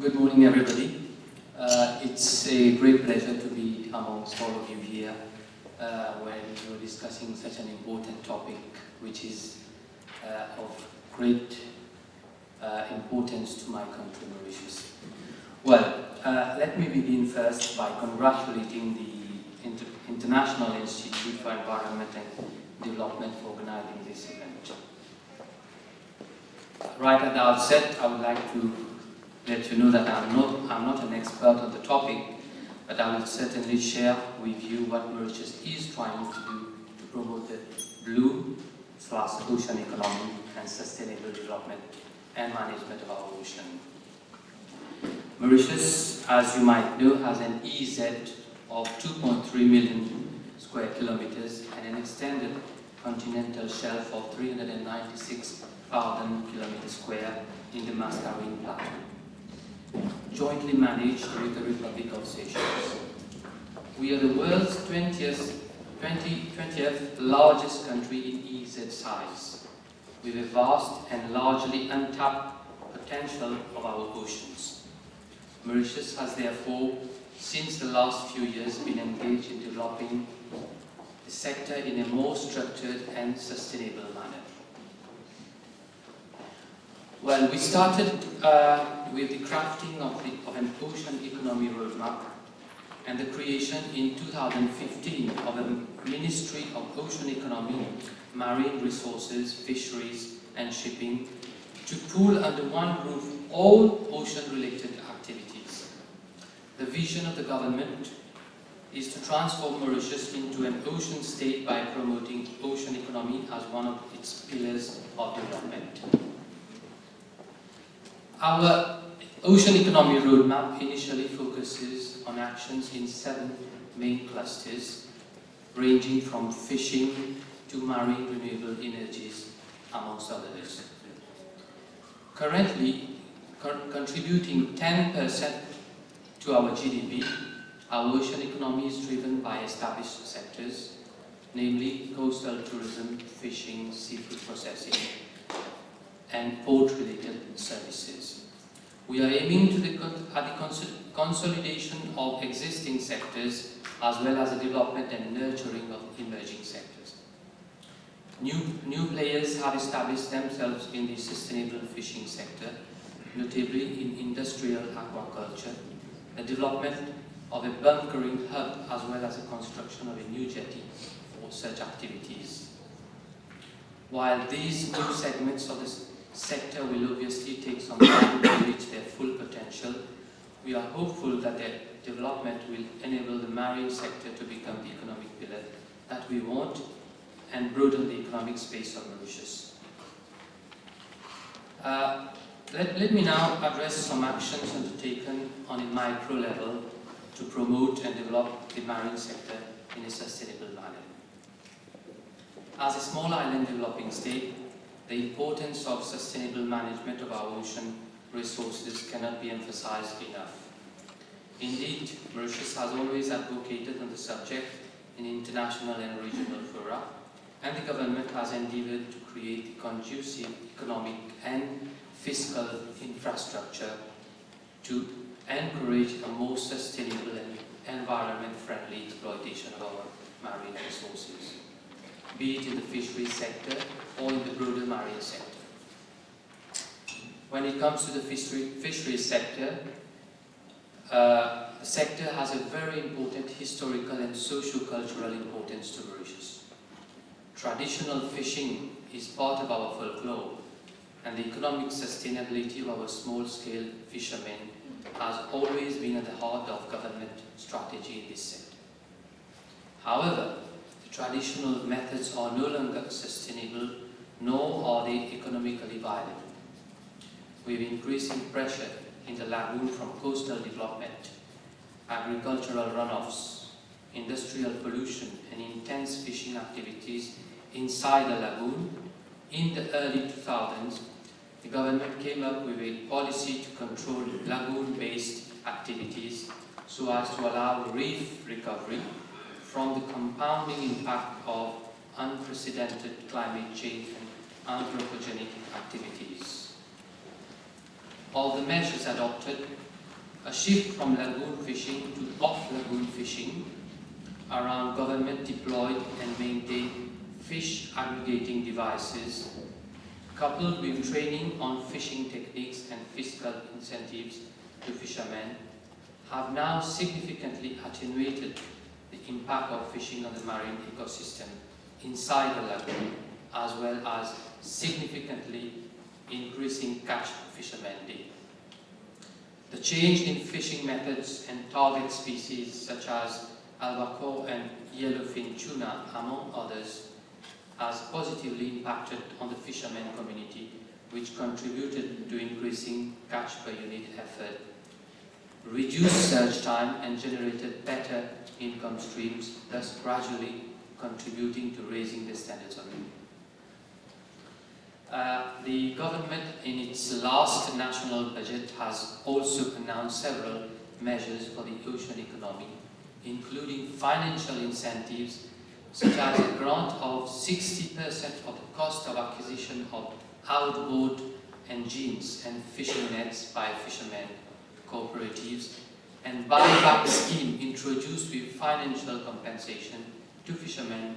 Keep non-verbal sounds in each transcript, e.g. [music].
Good morning, everybody. Uh, it's a great pleasure to be amongst all of you here uh, when you're discussing such an important topic, which is uh, of great uh, importance to my country, Mauritius. Well, uh, let me begin first by congratulating the Inter International Institute for Environment and Development for organizing this event. Right at the outset, I would like to let you know that I'm not, I'm not an expert on the topic, but I will certainly share with you what Mauritius is trying to do to promote the blue slash ocean economy and sustainable development and management of our ocean. Mauritius, as you might know, has an EEZ of 2.3 million square kilometers and an extended continental shelf of 396,000 kilometers square in the Mascarene Plateau jointly managed with the Republic of Seychelles. We are the world's 20th, 20, 20th largest country in EEZ size, with a vast and largely untapped potential of our oceans. Mauritius has therefore, since the last few years, been engaged in developing the sector in a more structured and sustainable manner. Well, we started uh, with the crafting of, the, of an ocean economy roadmap and the creation in 2015 of a Ministry of Ocean Economy, Marine Resources, Fisheries and Shipping to pool under one roof all ocean-related activities. The vision of the government is to transform Mauritius into an ocean state by promoting ocean economy as one of its pillars of development. Our Ocean Economy Roadmap initially focuses on actions in seven main clusters, ranging from fishing to marine renewable energies, amongst others. Currently, co contributing 10% to our GDP, our ocean economy is driven by established sectors, namely coastal tourism, fishing, seafood processing, and port-related services. We are aiming to the, at the consolidation of existing sectors as well as the development and nurturing of emerging sectors. New, new players have established themselves in the sustainable fishing sector, notably in industrial aquaculture, the development of a bunkering hub as well as the construction of a new jetty for such activities. While these new segments of the sector will obviously take some time to reach their full potential. We are hopeful that their development will enable the marine sector to become the economic pillar that we want and broaden the economic space of Mauritius. Uh, let, let me now address some actions undertaken on a micro level to promote and develop the marine sector in a sustainable manner. As a small island developing state, the importance of sustainable management of our ocean resources cannot be emphasized enough. Indeed, Mauritius has always advocated on the subject in international and regional fora, and the government has endeavored to create conducive economic and fiscal infrastructure to encourage a more sustainable and environment-friendly exploitation of our marine resources be it in the fisheries sector or in the broader marine sector. When it comes to the fishery, fisheries sector, uh, the sector has a very important historical and socio-cultural importance to Mauritius. Traditional fishing is part of our folklore and the economic sustainability of our small-scale fishermen has always been at the heart of government strategy in this sector. However, the traditional methods are no longer sustainable, they economically viable. With increasing pressure in the lagoon from coastal development, agricultural runoffs, industrial pollution and intense fishing activities inside the lagoon, in the early 2000s, the government came up with a policy to control lagoon-based activities so as to allow reef recovery from the compounding impact of unprecedented climate change and anthropogenic activities. of the measures adopted, a shift from lagoon fishing to off-lagoon fishing around government deployed and maintained fish aggregating devices, coupled with training on fishing techniques and fiscal incentives to fishermen, have now significantly attenuated the impact of fishing on the marine ecosystem inside the lagoon, as well as significantly increasing catch fishermen day. The change in fishing methods and target species such as albacore and yellowfin tuna, among others, has positively impacted on the fishermen community, which contributed to increasing catch per unit effort, reduced search time and generated better income streams, thus gradually contributing to raising the standards of living. Uh, the government in its last national budget has also announced several measures for the ocean economy, including financial incentives such as a grant of 60% of the cost of acquisition of outboard engines and fishing nets by fishermen cooperatives and buyback scheme introduced with financial compensation to fishermen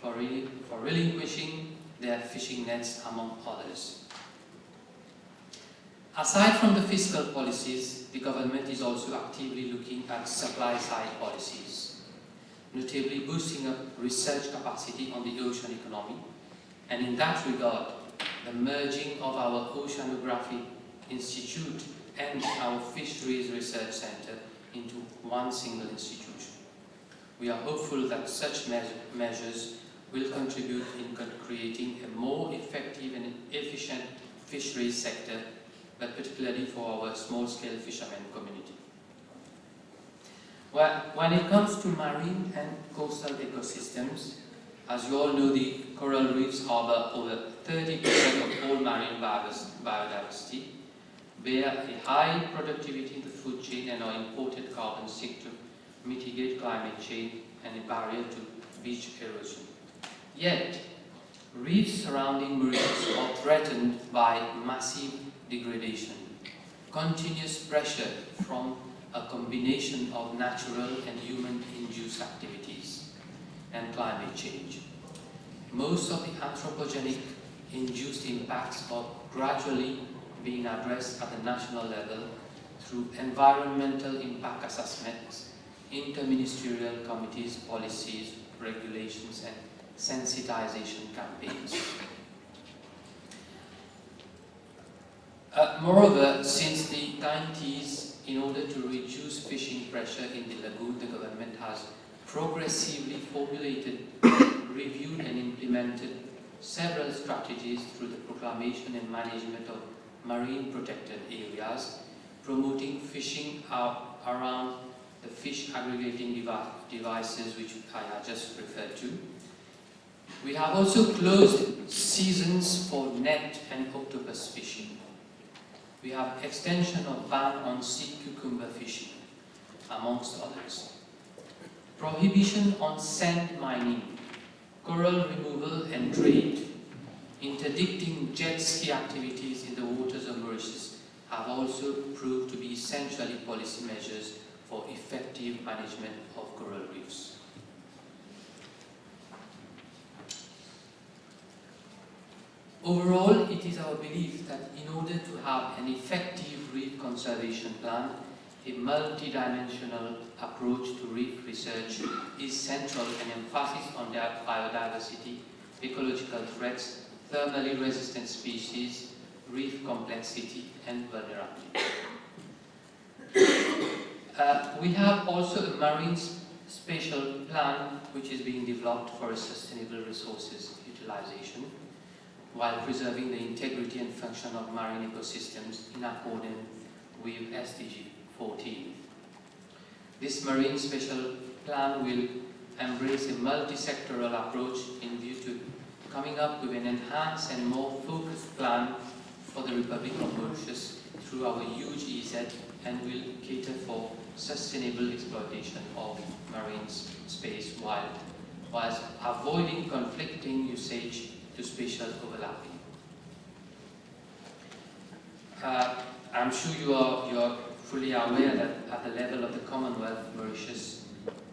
for, re for relinquishing their fishing nets among others. Aside from the fiscal policies, the government is also actively looking at supply side policies, notably boosting up research capacity on the ocean economy, and in that regard, the merging of our Oceanography Institute and our Fisheries Research Center into one single institution. We are hopeful that such measures will contribute in creating a more effective and efficient fisheries sector, but particularly for our small-scale fishermen community. Well, when it comes to marine and coastal ecosystems, as you all know, the coral reefs harbor over 30% of all marine biodiversity, bear a high productivity in the food chain and are important carbon sink to mitigate climate change and a barrier to beach erosion. Yet, reefs surrounding Mauritius are threatened by massive degradation, continuous pressure from a combination of natural and human-induced activities and climate change. Most of the anthropogenic induced impacts are gradually being addressed at the national level through environmental impact assessments, interministerial committees, policies, regulations, and sensitization campaigns. Uh, moreover, since the 90s, in order to reduce fishing pressure in the lagoon, the government has progressively formulated, reviewed and implemented several strategies through the proclamation and management of marine protected areas, promoting fishing around the fish aggregating devices which I just referred to, we have also closed seasons for net and octopus fishing. We have extension of ban on sea cucumber fishing, amongst others. Prohibition on sand mining, coral removal and trade, interdicting jet ski activities in the waters of Mauritius have also proved to be essentially policy measures for effective management of coral reefs. Overall, it is our belief that in order to have an effective reef conservation plan, a multidimensional approach to reef research is central and emphasis on biodiversity, ecological threats, thermally resistant species, reef complexity and vulnerability. [coughs] Uh, we have also a marine spatial plan which is being developed for sustainable resources utilization while preserving the integrity and function of marine ecosystems in accordance with SDG 14. This marine spatial plan will embrace a multi-sectoral approach in view to coming up with an enhanced and more focused plan for the Republic of Mauritius through our huge EEZ and will cater for sustainable exploitation of marine space while, whilst avoiding conflicting usage to spatial overlapping. Uh, I'm sure you are, you are fully aware that at the level of the Commonwealth, Mauritius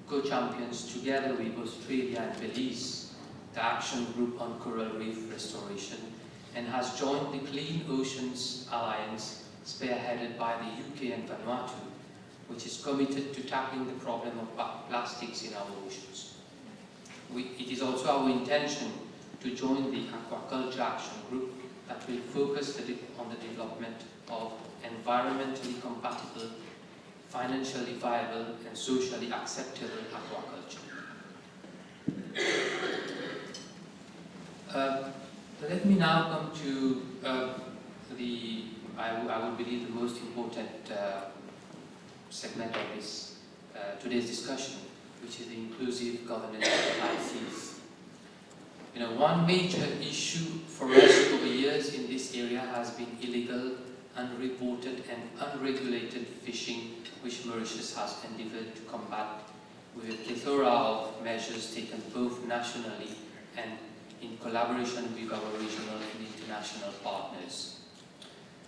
co-champions together with Australia and Belize the Action Group on Coral Reef Restoration and has joined the Clean Oceans Alliance spearheaded by the UK and Vanuatu which is committed to tackling the problem of plastics in our oceans. We, it is also our intention to join the Aquaculture Action Group that will focus on the development of environmentally compatible, financially viable and socially acceptable aquaculture. Uh, let me now come to uh, the, I, I would believe, the most important uh, segment of this uh, today's discussion, which is the inclusive governance of. You know, one major issue for us over years in this area has been illegal, unreported and unregulated fishing, which Mauritius has endeavoured to combat with a plethora of measures taken both nationally and in collaboration with our regional and international partners.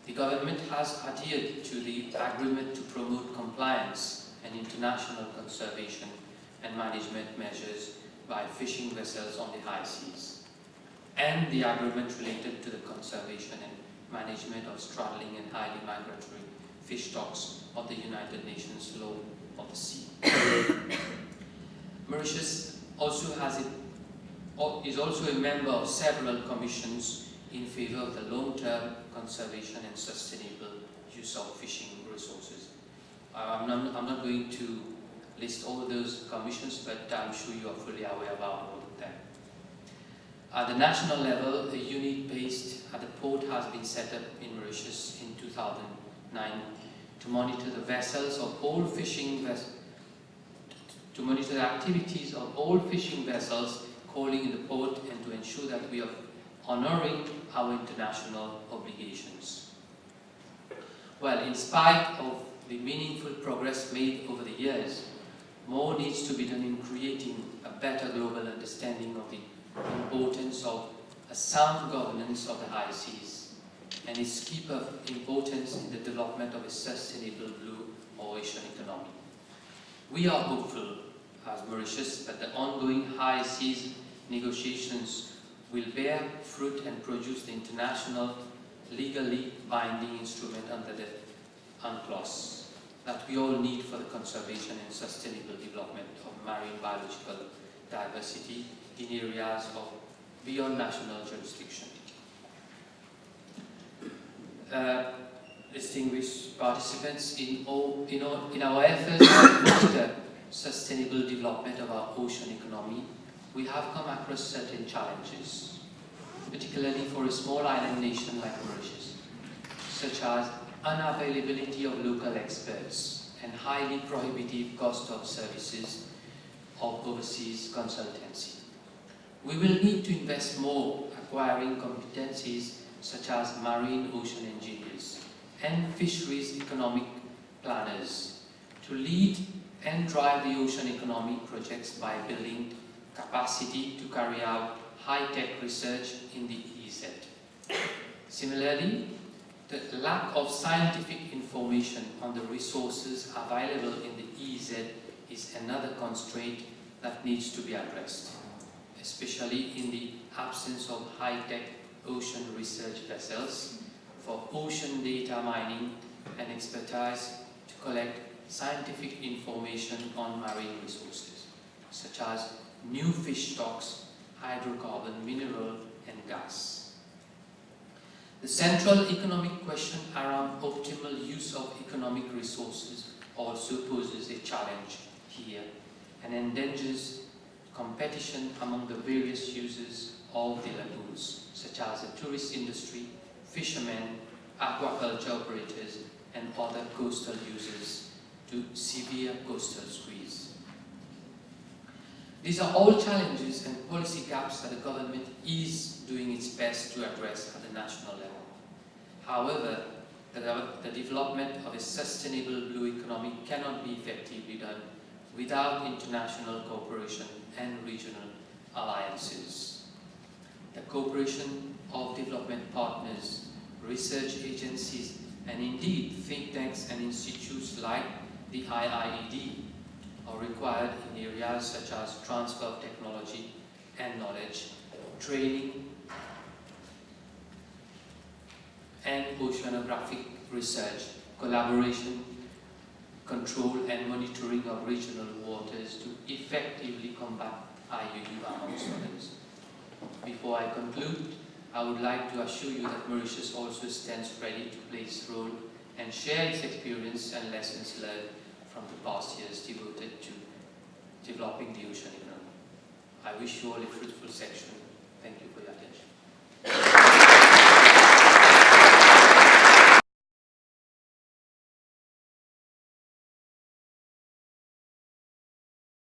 The government has adhered to the agreement to promote compliance and international conservation and management measures by fishing vessels on the high seas, and the agreement related to the conservation and management of straddling and highly migratory fish stocks of the United Nations Law of the Sea. [coughs] Mauritius also has is also a member of several commissions in favor of the long-term conservation and sustainable use of fishing resources. Uh, I'm, not, I'm not going to list all those commissions, but I'm sure you are fully aware about all of them. At the national level, a unit based at the port has been set up in Mauritius in 2009 to monitor the vessels of all fishing vessels to monitor the activities of all fishing vessels calling in the port and to ensure that we are honoring our international obligations. Well, in spite of the meaningful progress made over the years, more needs to be done in creating a better global understanding of the importance of a sound governance of the high seas and its key importance in the development of a sustainable blue ocean economy. We are hopeful as Mauritius that the ongoing high seas negotiations will bear fruit and produce the international legally binding instrument under the UNCLOS that we all need for the conservation and sustainable development of marine biological diversity in areas of beyond national jurisdiction. Uh, distinguished participants, in, all, in, all, in our efforts to foster sustainable development of our ocean economy, we have come across certain challenges, particularly for a small island nation like Mauritius, such as unavailability of local experts and highly prohibitive cost of services of overseas consultancy. We will need to invest more acquiring competencies such as marine ocean engineers and fisheries economic planners to lead and drive the ocean economy projects by building capacity to carry out high-tech research in the EEZ. Similarly, the lack of scientific information on the resources available in the EEZ is another constraint that needs to be addressed, especially in the absence of high-tech ocean research vessels for ocean data mining and expertise to collect scientific information on marine resources, such as new fish stocks, hydrocarbon, mineral and gas. The central economic question around optimal use of economic resources also poses a challenge here and endangers competition among the various users of the lagoons, such as the tourist industry, fishermen, aquaculture operators, and other coastal users to severe coastal squeeze. These are all challenges and policy gaps that the government is doing its best to address at the national level. However, the, development of a sustainable blue economy cannot be effectively done without international cooperation and regional alliances. The cooperation of development partners, research agencies And indeed, think tanks and institutes like the IIED are required in areas such as transfer of technology and knowledge, training, and oceanographic research, collaboration, control and monitoring of regional waters to effectively combat IUU amongst others. Before I conclude, I would like to assure you that Mauritius also stands ready to play its role and share its experience and lessons learned from the past years devoted to developing the ocean economy. I wish you all a fruitful section.